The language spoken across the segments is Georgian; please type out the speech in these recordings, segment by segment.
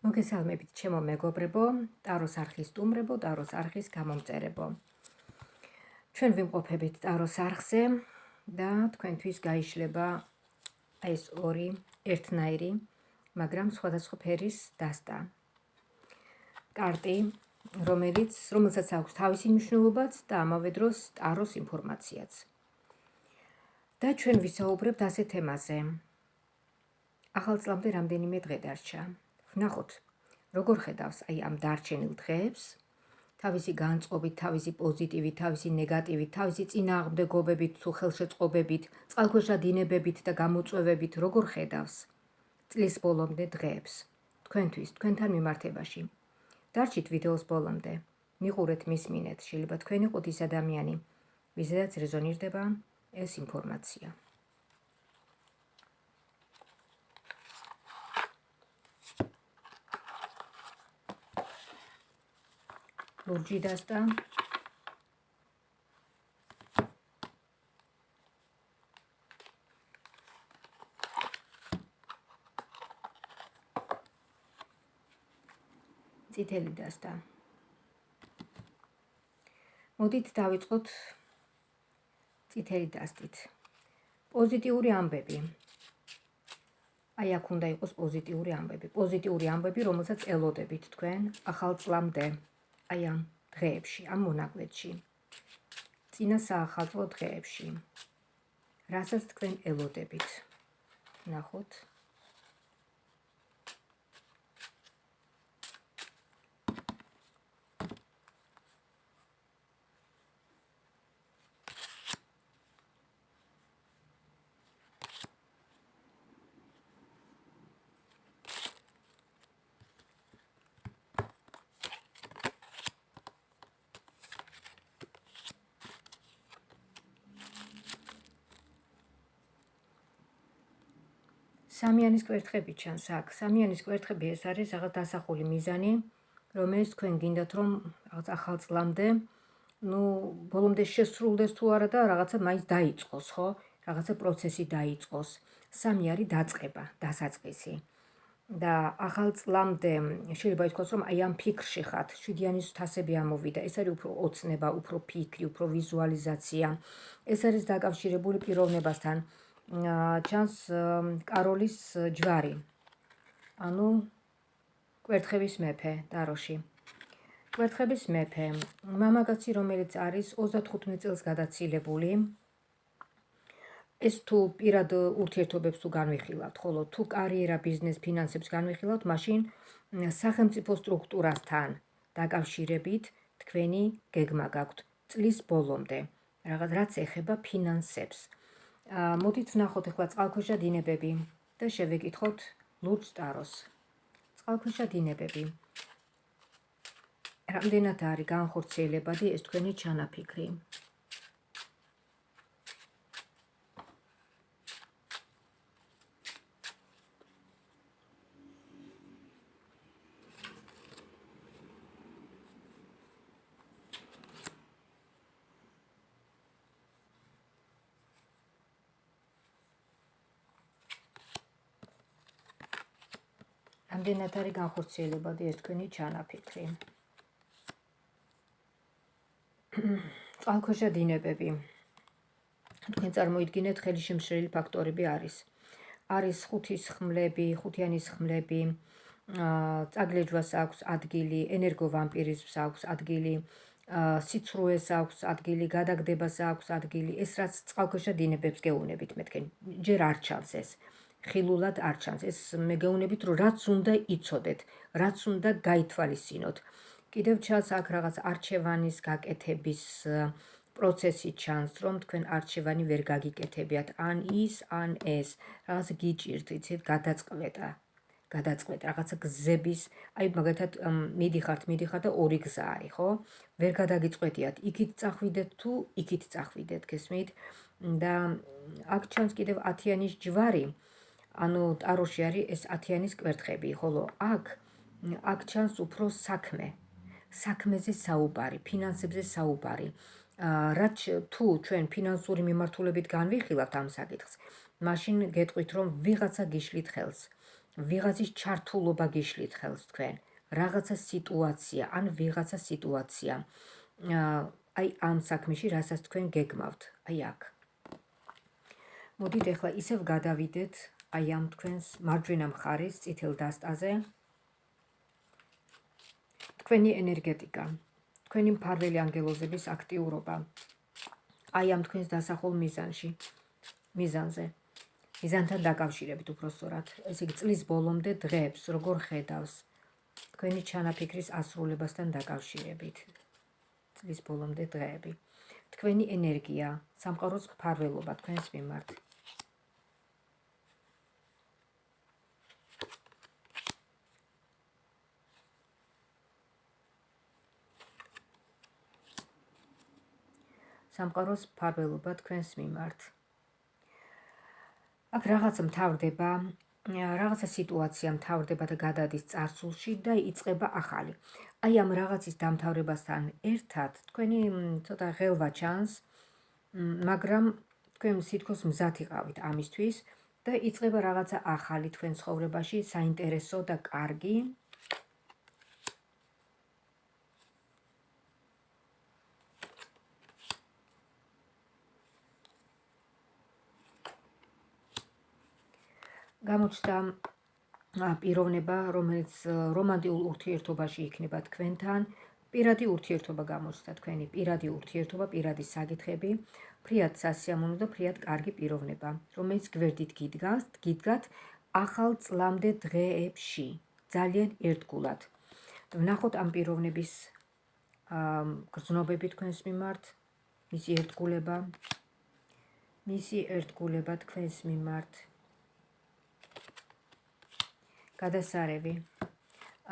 მოგესალმებით ჩემო მეგობრებო, ტაროს არხის სტუმრებო, ტაროს არხის გამომწერებო. ჩვენ ვიმყოფებით ტაროს არხზე და თქვენთვის გაიშლება ეს ორი ერთნაირი, მაგრამ სხვადასხვა ფერის დასტა. კარტი, რომელიც რომელსაც აქვს თავისი მნიშვნელობაც და ამავე დროს ტაროს ინფორმაციაც. და ჩვენ ვისაუბრებთ ასეთ თემაზე. ახალ წლამდე რამდენიმე დღე დარჩა. ვნახოთ როგორ ხედავს აი ამ დარჩენილ დღეებს თავისი განწყობით, თავისი პოზიტივით, თავისი ნეგატივით, თავისი წინააღმდეგობებით, თუ ხელშეწყობებით, წყალქვეშა დინებებით და გამოწვევებით როგორ ხედავს წლის ბოლომდე დღეებს თქვენთვის, თქვენთან მიმართებაში. დარჩით ვიდეოს ბოლომდე. მიყურეთ, მისმინეთ, შეიძლება თქვენ იყოთ ის ადამიანი, ვიზედაც რეზონირდება ეს ინფორმაცია. ლურჯი დასტა. წითელი დასტა. მოდით დავიწყოთ წითელი დასტით. პოზიტიური ამბები. აი აქ უნდა იყოს პოზიტიური ამბები. პოზიტიური ამბები რომელსაც ელოდებით თქვენ ახალ წლამდე აი ამ დღეებში, ამ მონაკვეთში. წინა საახალწლო დღეებში. რასაც თქვენ ელოდებით. ნახოთ. სამიანის კვერთხები ჩანს აქ. სამიანის კვერთხები ეს არის რაღაც დასახული მიზანი, რომელიც თქვენ გინდათ რომ რაღაც ახალ წლამდე, ну, ბოლომდე შესრულდეს თუ არა და რაღაცა მაინც დაიწყოს, ხო? რაღაცა პროცესი დაიწყოს. სამი არის დაწყება, დასაწყისი. და ახალ წლამდე შეიძლება ითქვას რომ აი ამ ფიქრში ხართ, შვიდიანის თასები ამოვიდა. ეს არის უფრო ოცნება, უფრო ფიქრი, უფრო ვიზუალიზაცია. ეს არის დაკავშირებული პიროვნებასთან. ჩანს კაროლის ჯვარი. ანუ კვერთხების მეფე დაროში. კვერთხების მეფე, მამაკაცი, რომელიც არის 35 წელს გადაცილებული. ეს თუ პირად ურთიერთობებს თუ განვიხილავთ, ხოლო თუ კარიერა, ბიზნეს, ფინანსებს განვიხილავთ, მაშინ სახელმწიფო სტრუქტურასთან დაკავშირებით თქვენი გეგმა გაქვთ წლის ბოლომდე. რაღაც რაც ეხება ფინანსებს. მოდით ვნახოთ ახლა წყალქვეშა დინებები და შევეკითხოთ ლურჯ ტაროს. წყალქვეშა დინებები. რამდენად არის განხორციელებადი ეს თქვენი ჩანაფიქრი? რამდენად არის განხორციელებადი ეს თქვენი ჩანაფიქრი. წყალქვეშა დინებები. თქვენ წარმოიდგინეთ ხელი შემშრელი ფაქტორები არის. არის ხუთის ხმლები, ხუთიანის ხმლები, წაგლეჯვას აქვს ადგილი, ენერგოვამპირიზმს აქვს ადგილი, სიცრუეს აქვს ადგილი, გადაგდებას აქვს ადგილი. ეს რაც წყალქვეშა დინებებს გეუბნებით მეთქენ, ჯერ არ ჩანს ეს. ხილულად არ ჩანს. ეს მე გეუბნებით, რომ რაც უნდა იცოდეთ, რაც უნდა გაითვალისწინოთ. კიდევ ჩანს აქ რაღაც არჩევანის გაკეთების პროცესი ჩანს, რომ თქვენ არჩევანი ვერ გაგიკეთებიათ, ან ის, ან ეს. რაღაც გიჭირთ, იცით, გადაწყვეტა. გადაწყვეტა რაღაცა გზების, აი მაგალითად მიდიხართ, მიდიხართ და ორი გზა არის, ხო? ვერ გადაგიწყვეტიათ, იქით წახვიდეთ თუ იქით წახვიდეთ, გესმით? და აქ ჩანს კიდევ 10-იანის ჯვარი. ანუ ტაროში არის ეს 10-იანის კვერთხები, ხოლო აქ აქ ჩანს უფრო საქმე. საქმეზე საუბარი, ფინანსებზე საუბარი. რაც თუ ჩვენ ფინანსური მიმართულებით განვიხილავთ ამ საკითხს, მაშინ გეტყვით რომ ვიღაცა გიშლით ხელს. ვიღაცის ჩართულობა გიშლით ხელს თქვენ რაღაცა სიტუაცია ან ვიღაცა სიტუაცია აი ამ საქმეში რასაც თქვენ გეგმავთ აი აქ მოდით ახლა ისევ გადავიდეთ აი ამ თქვენს მარჯვენა მხარის წითელ დასტაზე თქვენი ენერგეტიკა, თქვენი მფარველი ანგელოზების აქტიურობა. აი ამ თქვენს დასახულ მიზანში, მიზანზე. მიზანთან დაკავშირებით უფრო სწორად. ესე იგი წლის ბოლომდე დღეებს როგორ ხედავს თქვენი ჩანაფიქრის ასრულებასთან დაკავშირებით. წლის ბოლომდე დღეები. თქვენი ენერგია, სამყაროს მფარველობა თქვენს მიმართ. სამყაროს მფარველობა თქვენს მიმართ აქ რაღაცა მთავრდება, რაღაცა სიტუაცია მთავრდება და გადადის წარსულში და იწყება ახალი. აი ამ რაღაცის დამთავრებასთან ერთად თქვენი ცოტა ღელვა ჩანს, მაგრამ თქვენ სითქოს მზად იყავით ამისთვის და იწყება რაღაცა ახალი თქვენ ცხოვრებაში, საინტერესო და კარგი. გამოჩნდა პიროვნება, რომელიც რომანტიკულ ურთიერთობაში იქნება თქვენთან, პირადი ურთიერთობა გამოჩნდა თქვენი, პირადი ურთიერთობა, პირადი საკითხები, ფრიად სასიამოვნო და ფრიად კარგი პიროვნება, რომელიც გვერდით გიდგას, გიდგათ ახალ წლამდე დღეებში, ძალიან ერთგულად. ვნახოთ ამ პიროვნების გრძნობები თქვენს მიმართ, მისი ერთგულება, მისი ერთგულება თქვენს მიმართ. გადასარევი.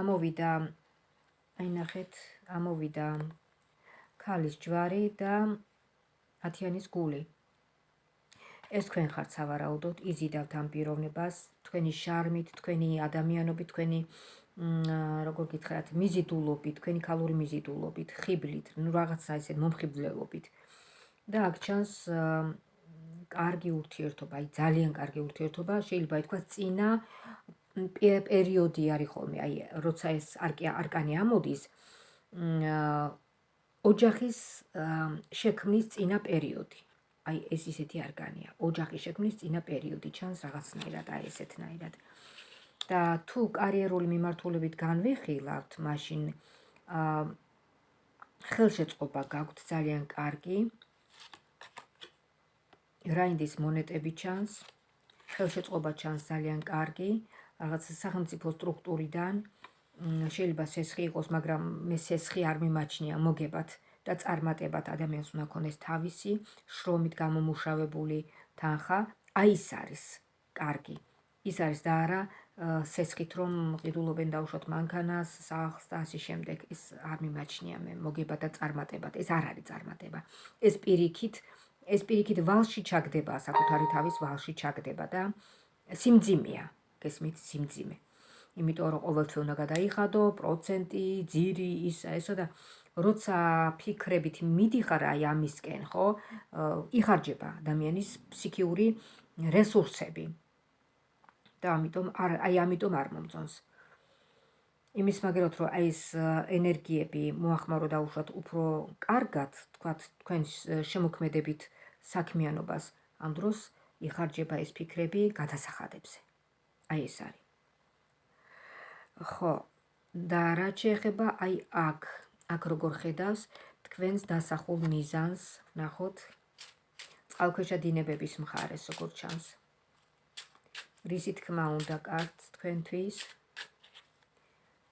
ამოვიდა აი ნახეთ ამოვიდა ქალის ჯვარი და ათიანის გული. ეს თქვენ ხართ სავარაუდოდ იზიდავთ ამ პიროვნებას თქვენი შარმით თქვენი ადამიანობით თქვენი როგორ გითხრათ მიზიდულობით თქვენი ქალური მიზიდულობით ხიბლით ნუ რაღაცა ესე მომხიბვლელობით. და აქ ჩანს კარგი ურთიერთობა აი ძალიან კარგი ურთიერთობა შეიძლება ითქვას წინა პერიოდი არის ხოლმე, აი, როცა ეს არკანი ამოდის, ოჯახის შექმნის წინა პერიოდი. აი, ეს ისეთი არკანია, ოჯახის შექმნის წინა პერიოდი ჩანს რაღაცნაირად, აი, ესეთნაირად. და თუ კარიერული მიმართულებით განვიხილავთ, მაშინ აა ხელშეწყობა გაქვთ ძალიან კარგი. რაინდის მონეტები ჩანს. ხელშეწყობა ჩანს ძალიან კარგი. რაღაც სახელმწიფო სტრუქტურიდან შეიძლება სესხი იყოს, მაგრამ მე სესხი არ მიმაჩნია მოგებად და წარმატებად ადამიანს უნდა ქონდეს თავისი შრომით გამომუშავებული თანხა. აი ეს არის კარგი. ის არის და არა სესხით რომ ყიდულობენ დაუშვათ მანქანას, სახლს და ასე შემდეგ. ეს არ მიმაჩნია მე მოგებად და წარმატებად. ეს არ არის წარმატება. ეს პირიქით, ეს პირიქით ვალში ჩაგდება, საკუთარი თავის ვალში ჩაგდება და სიმძიმეა. გესმით სიმძიმე. იმიტომ რომ ყოველთვის უნდა გადაიხადო პროცენტი, ძირი, ისა ესა და როცა ფიქრებით მიდიხარ აი ამისკენ, ხო? იხარჯება ადამიანის ფსიქიური რესურსები. და ამიტომ არ აი ამიტომ არ მომწონს. იმის მაგერად რომ აი ეს ენერგიები მოახმარო და უშუალოდ უფრო კარგად, თქვათ, თქვენ შემოქმედებით საქმიანობას ამ დროს იხარჯება ეს ფიქრები გადასახადებზე. აი ეს არის. ხო, და რა შეიძლება აი აქ, აქ როგორ ხედავს თქვენს დასახულ მიზანს, ნახოთ. წყალქვეშა დინებების მხარეს როგორ ჩანს. რისი თქმა უნდა კარგს თქვენთვის?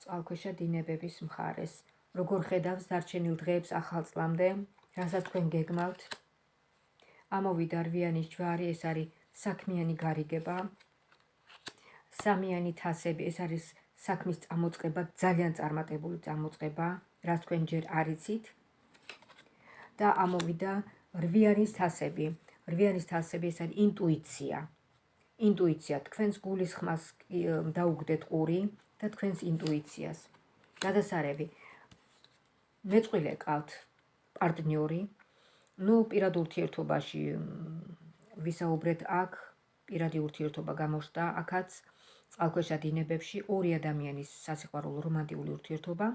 წყალქვეშა დინებების მხარეს. როგორ ხედავს დარჩენილ დღეებს ახალ წლამდე, რასაც თქვენ გეგმავთ? ამოვიდა რვიანის ჯვარი, ეს არის საქმიანი გარიგება. სამიანი თასები, ეს არის საქმის წამოწყება, ძალიან წარმატებული წამოწყება, რაც თქვენ ჯერ არიცით. და ამოვიდა რვიანის თასები. რვიანის თასები ეს არის ინტუიცია. ინტუიცია, თქვენს გულის ხმას დაუგდეთ ყური და თქვენს ინტუიციას. გადასარევი. მეწყვილე ყავთ პარტნიორი. ნუ პირად ურთიერთობაში ვისაუბრეთ აქ, პირადი ურთიერთობა გამოხდა აქაც. წყალქვეშა დინებებში ორი ადამიანის სასიყვარულო რომანტიკული ურთიერთობა,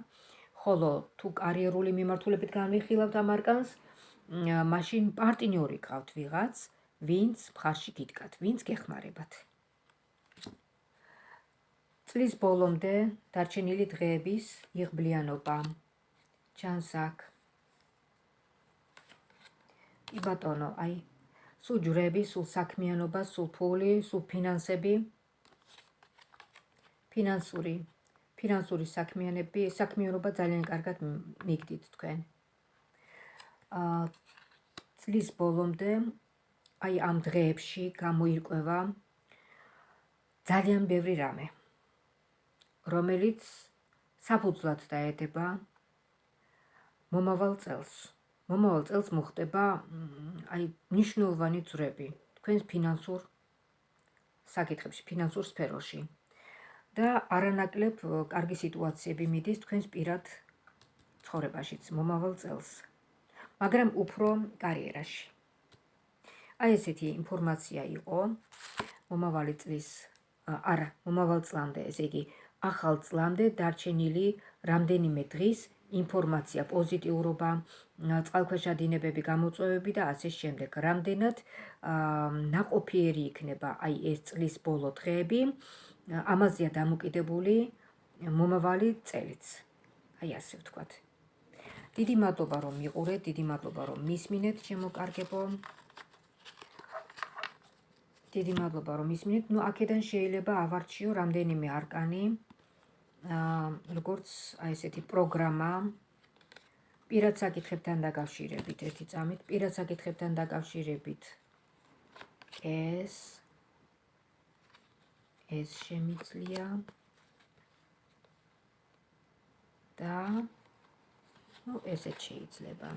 ხოლო თუ კარიერული მიმართულებით განვიხილავთ ამ არკანს, მაშინ პარტნიორი გყავთ ვიღაც, ვინც მხარში გიდგათ, ვინც გეხმარებათ. წლის ბოლომდე დარჩენილი დღეების იღბლიანობა ჩანს აქ. კი ბატონო, აი, სულ ჯვრები, სულ საქმიანობა, სულ ფული, სულ ფინანსები, ფინანსური ფინანსური საქმიანები, საქმიანობა ძალიან კარგად მიგდით თქვენ. აა წლის ბოლომდე აი ამ დღეებში გამოირკვევა ძალიან ბევრი რამე, რომელიც საფუძვლად დაედება მომავალ წელს. მომავალ წელს მოხდება აი ნიშნულოვანი ძრები თქვენს ფინანსურ საკითხებში, ფინანსურ სფეროში. და არანაკლებ კარგი სიტუაციები მიდის თქვენს პირად ცხოვრებაშიც მომავალ წელს. მაგრამ უფრო კარიერაში. აი ესეთი ინფორმაცია იყო მომავალი წლის არა, მომავალ წლამდე, ესე იგი, ახალ წლამდე დარჩენილი რამდენიმე დღის ინფორმაცია, პოზიტიურობა, წყალქვეშა დინებები, გამოწვევები და ასე შემდეგ. რამდენად ნაყოფიერი იქნება აი ეს წლის ბოლო დღეები, ამაზეა დამოკიდებული მომავალი წელიც. აი ასე ვთქვათ. დიდი მადლობა რომ მიყურეთ, დიდი მადლობა რომ მისმინეთ, ჩემო კარგებო. დიდი მადლობა რომ მისმინეთ. ნუ აქედან შეიძლება ავარჩიო რამდენიმე არკანი. აა როგორც აი ესეთი პროგრამა პირად საკითხებთან დაკავშირებით, ერთი წამით, პირად საკითხებთან დაკავშირებით. ეს ეს შემიძლია. და ну ესეც შეიძლება.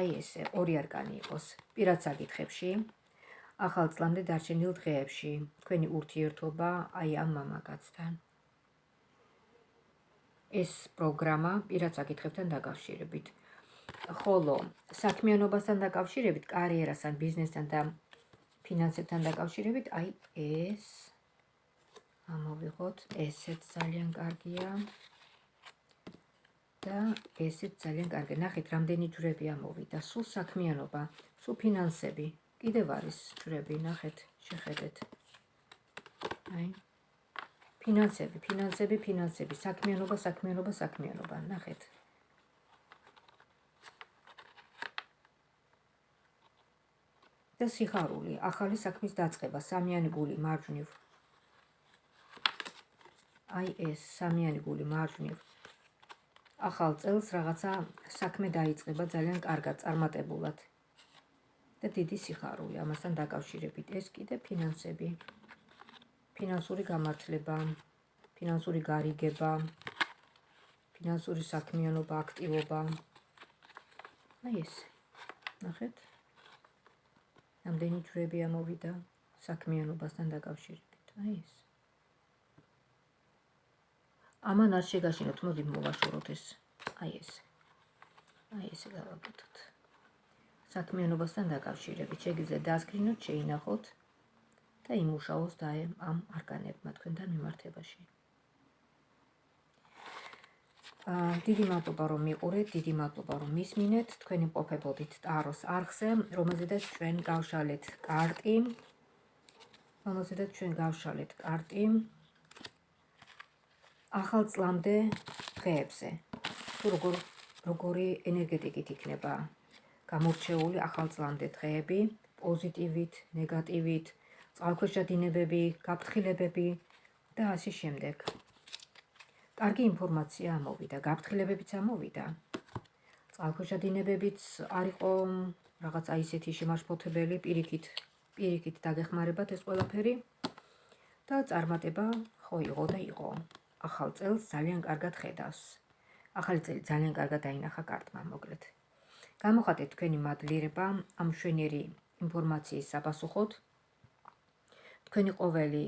აი ესე ორი არკანი იყოს. პირად საკითხებში. ახალ წლამდე დარჩენილ დღეებში. თქვენი ურთიერთობა აი ამ მამაკაცთან. ეს პროგრამა პირად საკითხებთან დაკავშირებით ხოლო საქმიანობასთან დაკავშირებით, კარიერასთან, ბიზნესთან და ფინანსებთან დაკავშირებით, აი ეს ამოვიღოთ, ესეც ძალიან კარგია. და ესეც ძალიან კარგი. ნახეთ, რამდენი ჯვრები ამოვიდა. სულ საქმიანობა, სულ ფინანსები. კიდევ არის ჯვრები, ნახეთ, შეხედეთ. აი ფინანსები, ფინანსები, ფინანსები, საქმიანობა, საქმიანობა, საქმიანობა. ნახეთ. და სიხარული, ახალი საქმის დაწყება, სამიანი გული მარჯვნივ. აი ეს სამიანი გული მარჯვნივ. ახალ წელს რაღაცა საქმე დაიწყება ძალიან კარგად, წარმატებულად. და დიდი სიხარული ამასთან დაკავშირებით. ეს კიდე ფინანსები. ფინანსური გამართლება, ფინანსური გარიგება, ფინანსური საქმიანობა, აქტივობა. აი ეს. ნახეთ? რამდენი ჯვრები ამოვიდა საქმიანობასთან დაკავშირებით. აი ეს. ამან არ შეგაშინოთ, მოდი მოვაშოროთ ეს. აი ეს. აი ესე გავაკეთოთ. საქმიანობასთან დაკავშირებით შეგიძლიათ დასკრინოთ, შეინახოთ და იმუშაოს და ამ არკანებმა თქვენთან მიმართებაში. დიდი მადლობა რომ მიყურეთ, დიდი მადლობა რომ მისმინეთ. თქვენი ყოფებოდით ტაროს არხზე, რომელზედაც ჩვენ გავშალეთ კარტი. რომელზედაც ჩვენ გავშალეთ კარტი. ახალ წლამდე დღეებზე. თუ როგორ როგორი ენერგეტიკით იქნება გამორჩეული ახალ წლამდე დღეები, პოზიტივით, ნეგატივით, წყალქვეშა დინებები, გაფრთხილებები და ასე შემდეგ. კარგი ინფორმაცია ამოვიდა, გაფრთხილებებიც ამოვიდა. წყალქვეშა დინებებიც არისო რაღაც აი ესეთი შემაშფოთებელი პირიქით, პირიქით დაგეხმარებათ ეს ყველაფერი და წარმატება ხო იყო და იყო. ახალ წელს ძალიან კარგად ხედავს. ახალი წელი ძალიან კარგად დაინახა კარტმა, მოკლედ. გამოხატეთ თქვენი მადლიერება ამ შვენიერი ინფორმაციის საპასუხოდ. თქვენი ყოველი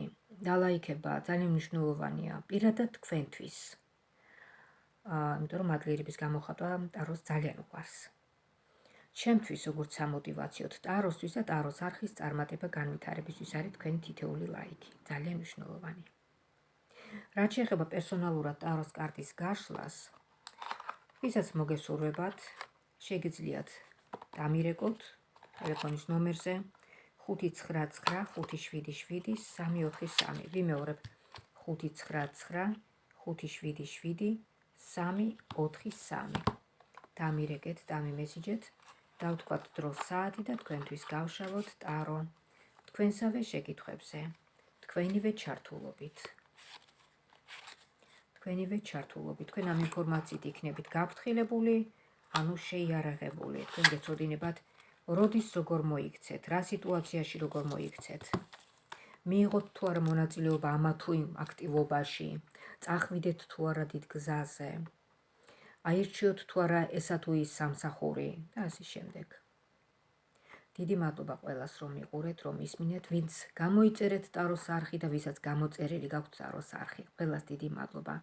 დალაიქება ძალიან მნიშვნელოვანია პირადად თქვენთვის. აა, იმიტომ რომ მადლიერების გამოხატვა ტაროს ძალიან უყვარს. ჩემთვის როგორც სამოტივაციოდ ტაროსთვის და ტაროს არხის წარმატება განვითარებისთვის არის თქვენი თითეული ლაიქი. ძალიან მნიშვნელოვანი. რაც შეეხება პერსონალურად ტაროს კარტის გაშლას, ვისაც მოგესურვებათ, შეგიძლიათ დამირეკოთ ტელეფონის ნომერზე 599577343. ვიმეორებ. 599577343. დამირეკეთ, დამიმესიჯეთ. და ვთქვათ დროს საათი და თქვენთვის გავშალოთ ტარო. თქვენსავე შეკითხვებზე. თქვენივე ჩართულობით. თქვენივე ჩართულობით. თქვენ ამ ინფორმაციით იქნებით გაფრთხილებული ანუ შეიარაღებული. თქვენ გეცოდინებათ როდის როგორ მოიქცეთ? რა სიტუაციაში როგორ მოიქცეთ? მიიღოთ თუ არა მონაწილეობა ამა თუ იმ აქტივობაში? წახვიდეთ თუ არა დიდ გზაზე? აირჩიოთ თუ არა ესა თუ ის სამსახური? და ასე შემდეგ. დიდი მადლობა ყველას რომ მიყურეთ, რომ ისმინეთ, ვინც გამოიწერეთ ტაროს არხი და ვისაც გამოწერილი გაქვთ ტაროს არხი. ყველას დიდი მადლობა.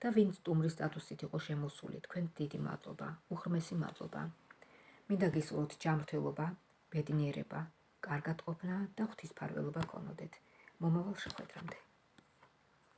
და ვინც სტუმრის სტატუსით იყო შემოსული, თქვენ დიდი მადლობა, უხრმესი მადლობა. მინდა გისურვოთ ჯანმრთელობა, ბედნიერება, კარგად ყოფნა და ღვთისმფარველობა გქონოდეთ. მომავალ შეხვედრამდე.